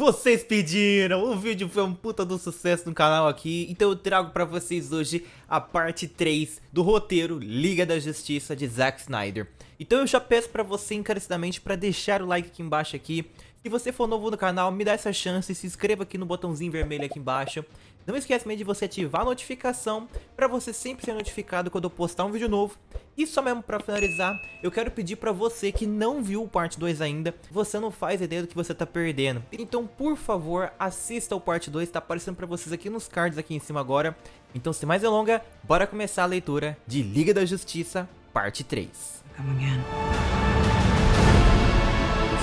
Vocês pediram, o vídeo foi um puta do sucesso no canal aqui, então eu trago pra vocês hoje a parte 3 do roteiro Liga da Justiça de Zack Snyder. Então eu já peço pra você encarecidamente pra deixar o like aqui embaixo aqui, se você for novo no canal, me dá essa chance, se inscreva aqui no botãozinho vermelho aqui embaixo. Não esquece também de você ativar a notificação para você sempre ser notificado quando eu postar um vídeo novo. E só mesmo para finalizar, eu quero pedir para você que não viu o parte 2 ainda, você não faz ideia do que você tá perdendo. Então, por favor, assista o parte 2, tá aparecendo para vocês aqui nos cards aqui em cima agora. Então, sem mais delongas, bora começar a leitura de Liga da Justiça, parte 3. Come again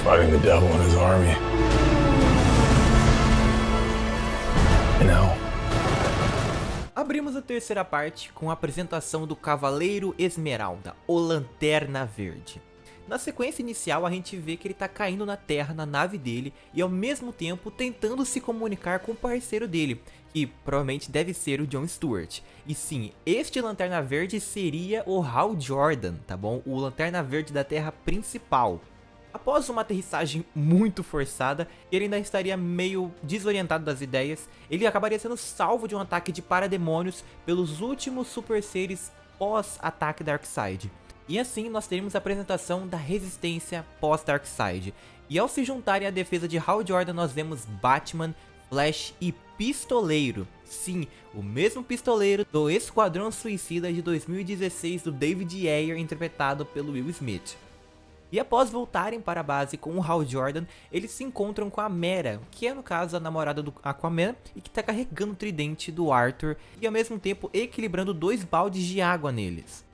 fighting the devil and his army. Abrimos a terceira parte com a apresentação do Cavaleiro Esmeralda, o Lanterna Verde. Na sequência inicial a gente vê que ele está caindo na terra na nave dele e ao mesmo tempo tentando se comunicar com o parceiro dele, que provavelmente deve ser o John Stewart. E sim, este Lanterna Verde seria o Hal Jordan, tá bom? O Lanterna Verde da Terra principal. Após uma aterrissagem muito forçada, ele ainda estaria meio desorientado das ideias, ele acabaria sendo salvo de um ataque de parademônios pelos últimos super seres pós-ataque Darkseid. E assim nós teremos a apresentação da resistência pós-Darkseid. E ao se juntarem à defesa de Hal Jordan nós vemos Batman, Flash e Pistoleiro. Sim, o mesmo pistoleiro do Esquadrão Suicida de 2016 do David Ayer interpretado pelo Will Smith. E após voltarem para a base com o Hal Jordan, eles se encontram com a Mera, que é no caso a namorada do Aquaman e que está carregando o tridente do Arthur e ao mesmo tempo equilibrando dois baldes de água neles.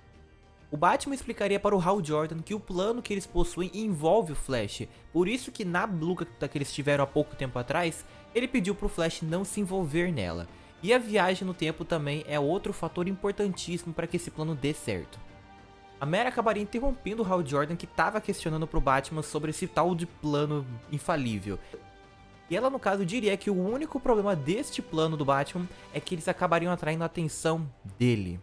O Batman explicaria para o Hal Jordan que o plano que eles possuem envolve o Flash, por isso que na luta que eles tiveram há pouco tempo atrás, ele pediu para o Flash não se envolver nela. E a viagem no tempo também é outro fator importantíssimo para que esse plano dê certo. A Mary acabaria interrompendo o Hal Jordan que estava questionando pro Batman sobre esse tal de plano infalível. E ela no caso diria que o único problema deste plano do Batman é que eles acabariam atraindo a atenção dele.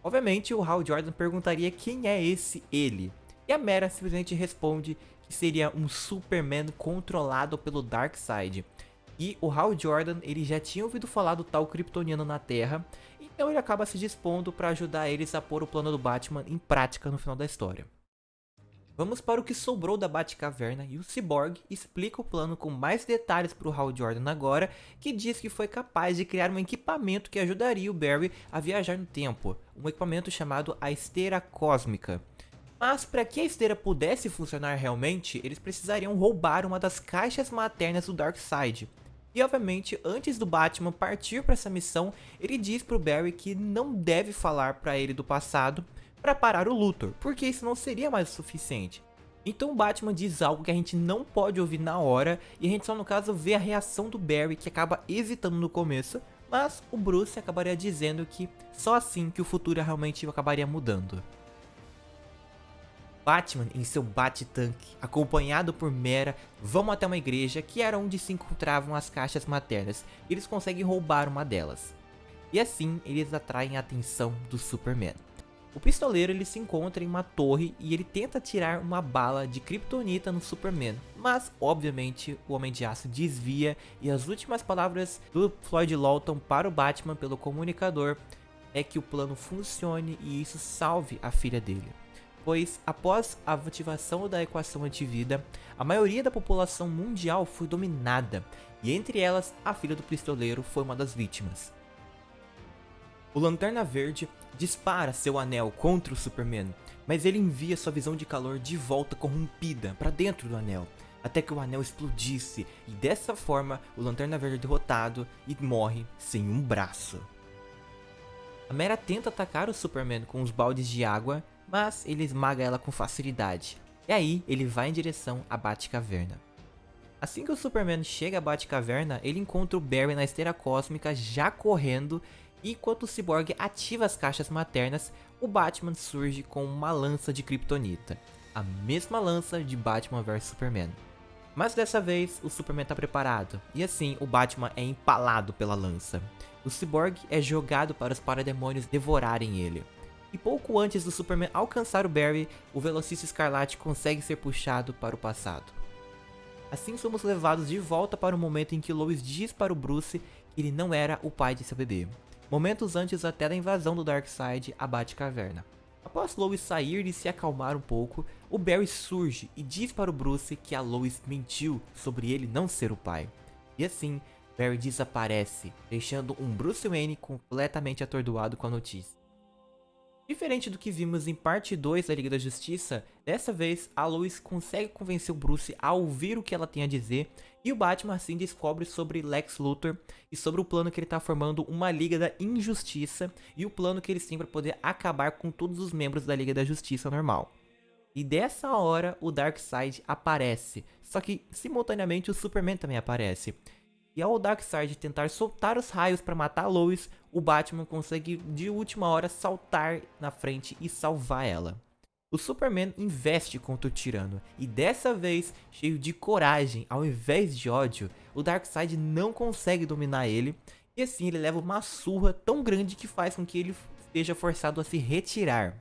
Obviamente o Hal Jordan perguntaria quem é esse ele. E a Mera simplesmente responde que seria um Superman controlado pelo Darkseid. E o Hal Jordan, ele já tinha ouvido falar do tal Kryptoniano na Terra, então ele acaba se dispondo para ajudar eles a pôr o plano do Batman em prática no final da história. Vamos para o que sobrou da Batcaverna e o Cyborg explica o plano com mais detalhes para o Hal Jordan agora, que diz que foi capaz de criar um equipamento que ajudaria o Barry a viajar no tempo, um equipamento chamado a Esteira Cósmica. Mas para que a esteira pudesse funcionar realmente, eles precisariam roubar uma das caixas maternas do Darkseid, e obviamente, antes do Batman partir para essa missão, ele diz pro Barry que não deve falar para ele do passado para parar o Luthor, porque isso não seria mais o suficiente. Então o Batman diz algo que a gente não pode ouvir na hora, e a gente só no caso vê a reação do Barry que acaba hesitando no começo, mas o Bruce acabaria dizendo que só assim que o futuro realmente acabaria mudando. Batman em seu bate-tanque, acompanhado por Mera, vão até uma igreja que era onde se encontravam as caixas maternas e eles conseguem roubar uma delas. E assim eles atraem a atenção do Superman. O pistoleiro ele se encontra em uma torre e ele tenta tirar uma bala de kryptonita no Superman, mas obviamente o Homem de Aço desvia e as últimas palavras do Floyd Lawton para o Batman pelo comunicador é que o plano funcione e isso salve a filha dele pois após a ativação da equação antivida, a maioria da população mundial foi dominada, e entre elas a filha do pistoleiro foi uma das vítimas. O Lanterna Verde dispara seu anel contra o Superman, mas ele envia sua visão de calor de volta corrompida para dentro do anel, até que o anel explodisse, e dessa forma o Lanterna Verde é derrotado e morre sem um braço. A Mera tenta atacar o Superman com os baldes de água, mas ele esmaga ela com facilidade. E aí, ele vai em direção à Batcaverna. Assim que o Superman chega à Batcaverna, ele encontra o Barry na esteira cósmica já correndo e enquanto o Cyborg ativa as caixas maternas, o Batman surge com uma lança de Kryptonita. A mesma lança de Batman vs Superman. Mas dessa vez, o Superman está preparado, e assim o Batman é empalado pela lança. O Cyborg é jogado para os parademônios devorarem ele. E pouco antes do Superman alcançar o Barry, o Velocista Escarlate consegue ser puxado para o passado. Assim somos levados de volta para o momento em que Lois diz para o Bruce que ele não era o pai de seu bebê. Momentos antes até da invasão do Darkseid à Batcaverna. Após Lois sair e se acalmar um pouco, o Barry surge e diz para o Bruce que a Lois mentiu sobre ele não ser o pai. E assim, Barry desaparece, deixando um Bruce Wayne completamente atordoado com a notícia. Diferente do que vimos em parte 2 da Liga da Justiça, dessa vez a Lois consegue convencer o Bruce a ouvir o que ela tem a dizer e o Batman assim descobre sobre Lex Luthor e sobre o plano que ele está formando uma Liga da Injustiça e o plano que eles têm para poder acabar com todos os membros da Liga da Justiça normal. E dessa hora o Darkseid aparece, só que simultaneamente o Superman também aparece. E ao Darkseid tentar soltar os raios para matar Lois, o Batman consegue de última hora saltar na frente e salvar ela. O Superman investe contra o tirano, e dessa vez, cheio de coragem ao invés de ódio, o Darkseid não consegue dominar ele, e assim ele leva uma surra tão grande que faz com que ele seja forçado a se retirar.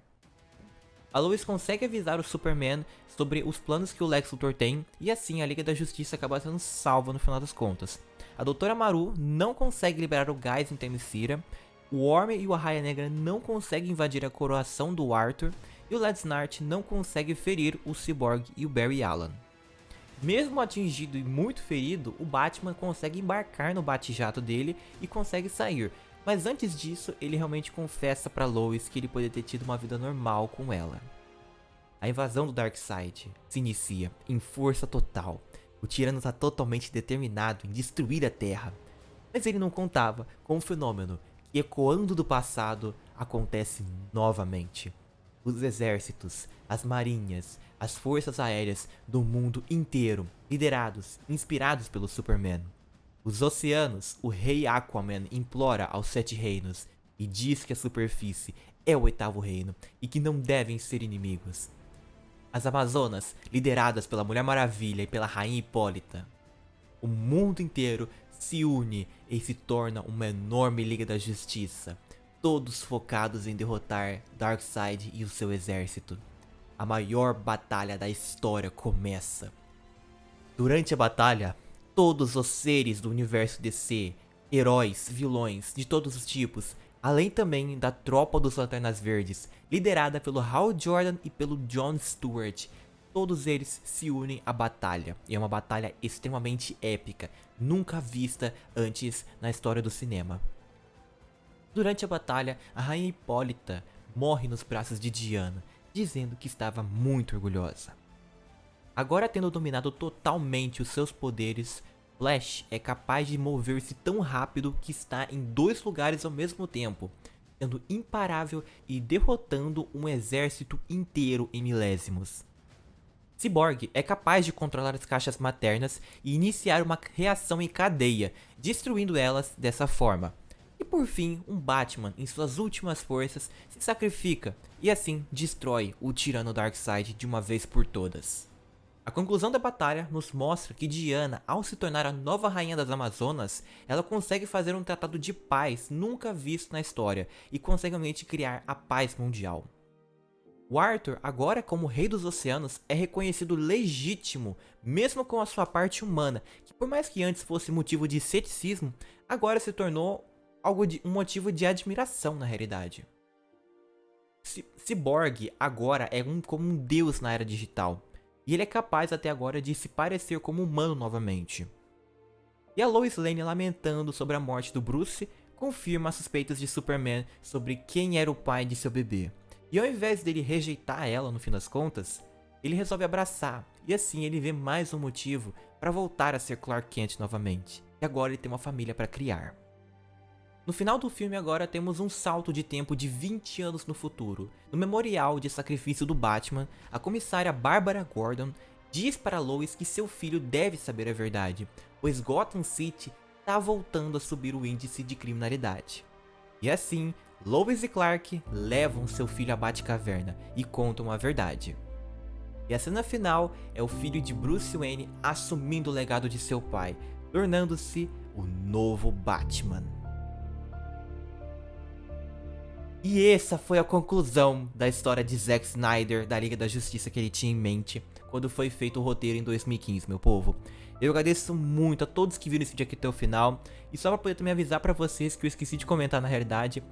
A Lois consegue avisar o Superman sobre os planos que o Lex Luthor tem, e assim a Liga da Justiça acaba sendo salva no final das contas. A Doutora Maru não consegue liberar o gás em Themyscira, o Worm e o Arraia Negra não conseguem invadir a coroação do Arthur, e o Led Snart não consegue ferir o Cyborg e o Barry Allen. Mesmo atingido e muito ferido, o Batman consegue embarcar no bate-jato dele e consegue sair, mas antes disso, ele realmente confessa para Lois que ele poderia ter tido uma vida normal com ela. A invasão do Darkseid se inicia em força total. O tirano está totalmente determinado em destruir a Terra. Mas ele não contava com um fenômeno que, ecoando do passado, acontece novamente. Os exércitos, as marinhas, as forças aéreas do mundo inteiro, liderados, inspirados pelo Superman, os oceanos, o rei Aquaman implora aos sete reinos e diz que a superfície é o oitavo reino e que não devem ser inimigos. As Amazonas, lideradas pela Mulher Maravilha e pela Rainha Hipólita. O mundo inteiro se une e se torna uma enorme Liga da Justiça, todos focados em derrotar Darkseid e o seu exército. A maior batalha da história começa. Durante a batalha, todos os seres do universo DC, heróis, vilões de todos os tipos, além também da tropa dos Lanternas Verdes, liderada pelo Hal Jordan e pelo John Stewart. Todos eles se unem à batalha, e é uma batalha extremamente épica, nunca vista antes na história do cinema. Durante a batalha, a Rainha Hipólita morre nos braços de Diana, dizendo que estava muito orgulhosa. Agora tendo dominado totalmente os seus poderes, Flash é capaz de mover-se tão rápido que está em dois lugares ao mesmo tempo, sendo imparável e derrotando um exército inteiro em milésimos. Cyborg é capaz de controlar as caixas maternas e iniciar uma reação em cadeia, destruindo elas dessa forma. E por fim, um Batman, em suas últimas forças, se sacrifica e assim destrói o tirano Darkseid de uma vez por todas. A conclusão da batalha nos mostra que Diana, ao se tornar a nova rainha das Amazonas, ela consegue fazer um tratado de paz nunca visto na história e consegue realmente criar a paz mundial. O Arthur, agora como rei dos oceanos, é reconhecido legítimo, mesmo com a sua parte humana, que por mais que antes fosse motivo de ceticismo, agora se tornou algo de, um motivo de admiração na realidade. Cyborg agora é um, como um deus na era digital, e ele é capaz até agora de se parecer como humano novamente. E a Lois Lane lamentando sobre a morte do Bruce, confirma as suspeitas de Superman sobre quem era o pai de seu bebê. E ao invés dele rejeitar ela no fim das contas, ele resolve abraçar, e assim ele vê mais um motivo para voltar a ser Clark Kent novamente. E agora ele tem uma família para criar. No final do filme agora temos um salto de tempo de 20 anos no futuro. No memorial de sacrifício do Batman, a comissária Barbara Gordon diz para Lois que seu filho deve saber a verdade, pois Gotham City está voltando a subir o índice de criminalidade. E assim, Lois e Clark levam seu filho à Batcaverna e contam a verdade. E a cena final é o filho de Bruce Wayne assumindo o legado de seu pai, tornando-se o novo Batman. E essa foi a conclusão da história de Zack Snyder, da Liga da Justiça que ele tinha em mente quando foi feito o roteiro em 2015, meu povo. Eu agradeço muito a todos que viram esse vídeo aqui até o final. E só pra poder também avisar pra vocês que eu esqueci de comentar na realidade.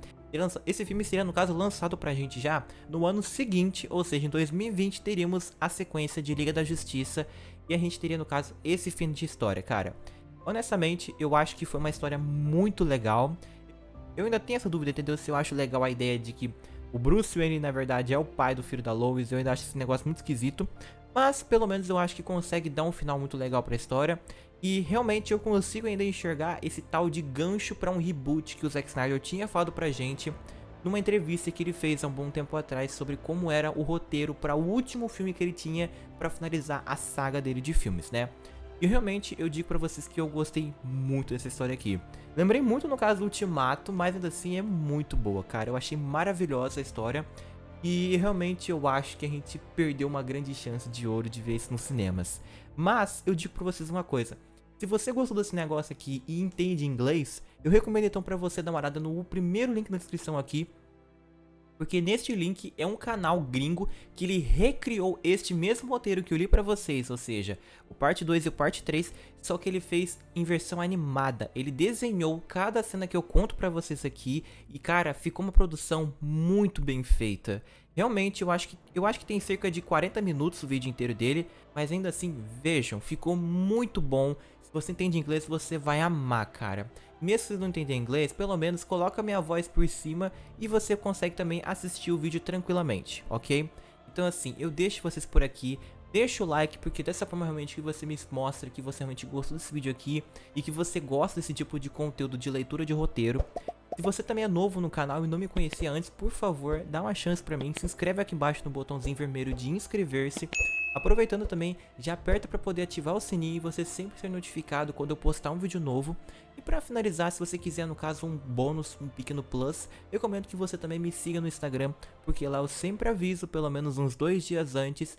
Esse filme seria, no caso, lançado pra gente já no ano seguinte, ou seja, em 2020 teríamos a sequência de Liga da Justiça. E a gente teria, no caso, esse fim de história, cara. Honestamente, eu acho que foi uma história muito legal. Eu ainda tenho essa dúvida, entendeu? Se eu acho legal a ideia de que o Bruce Wayne, na verdade, é o pai do filho da Lois. Eu ainda acho esse negócio muito esquisito. Mas, pelo menos, eu acho que consegue dar um final muito legal pra história. E, realmente, eu consigo ainda enxergar esse tal de gancho pra um reboot que o Zack Snyder tinha falado pra gente numa entrevista que ele fez há um bom tempo atrás sobre como era o roteiro para o último filme que ele tinha para finalizar a saga dele de filmes, né? E realmente eu digo pra vocês que eu gostei muito dessa história aqui. Lembrei muito no caso do Ultimato, mas ainda assim é muito boa, cara. Eu achei maravilhosa a história. E realmente eu acho que a gente perdeu uma grande chance de ouro de ver isso nos cinemas. Mas eu digo pra vocês uma coisa. Se você gostou desse negócio aqui e entende inglês, eu recomendo então pra você dar uma olhada no primeiro link na descrição aqui porque neste link é um canal gringo que ele recriou este mesmo roteiro que eu li pra vocês, ou seja, o parte 2 e o parte 3, só que ele fez em versão animada. Ele desenhou cada cena que eu conto pra vocês aqui e cara, ficou uma produção muito bem feita. Realmente, eu acho que eu acho que tem cerca de 40 minutos o vídeo inteiro dele, mas ainda assim, vejam, ficou muito bom. Se você entende inglês, você vai amar, cara. Mesmo se não entender inglês, pelo menos coloca minha voz por cima e você consegue também assistir o vídeo tranquilamente, ok? Então assim, eu deixo vocês por aqui, deixa o like, porque dessa forma realmente que você me mostra que você realmente gostou desse vídeo aqui e que você gosta desse tipo de conteúdo de leitura de roteiro. Se você também é novo no canal e não me conhecia antes, por favor, dá uma chance pra mim, se inscreve aqui embaixo no botãozinho vermelho de inscrever-se. Aproveitando também, já aperta para poder ativar o sininho e você sempre ser notificado quando eu postar um vídeo novo. E para finalizar, se você quiser no caso um bônus, um pequeno plus, eu recomendo que você também me siga no Instagram, porque lá eu sempre aviso pelo menos uns dois dias antes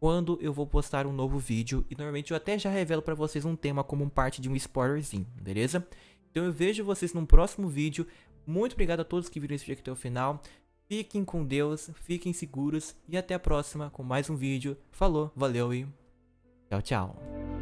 quando eu vou postar um novo vídeo e normalmente eu até já revelo para vocês um tema como parte de um spoilerzinho, beleza? Então eu vejo vocês num próximo vídeo. Muito obrigado a todos que viram esse vídeo até o final. Fiquem com Deus, fiquem seguros e até a próxima com mais um vídeo. Falou, valeu e tchau, tchau.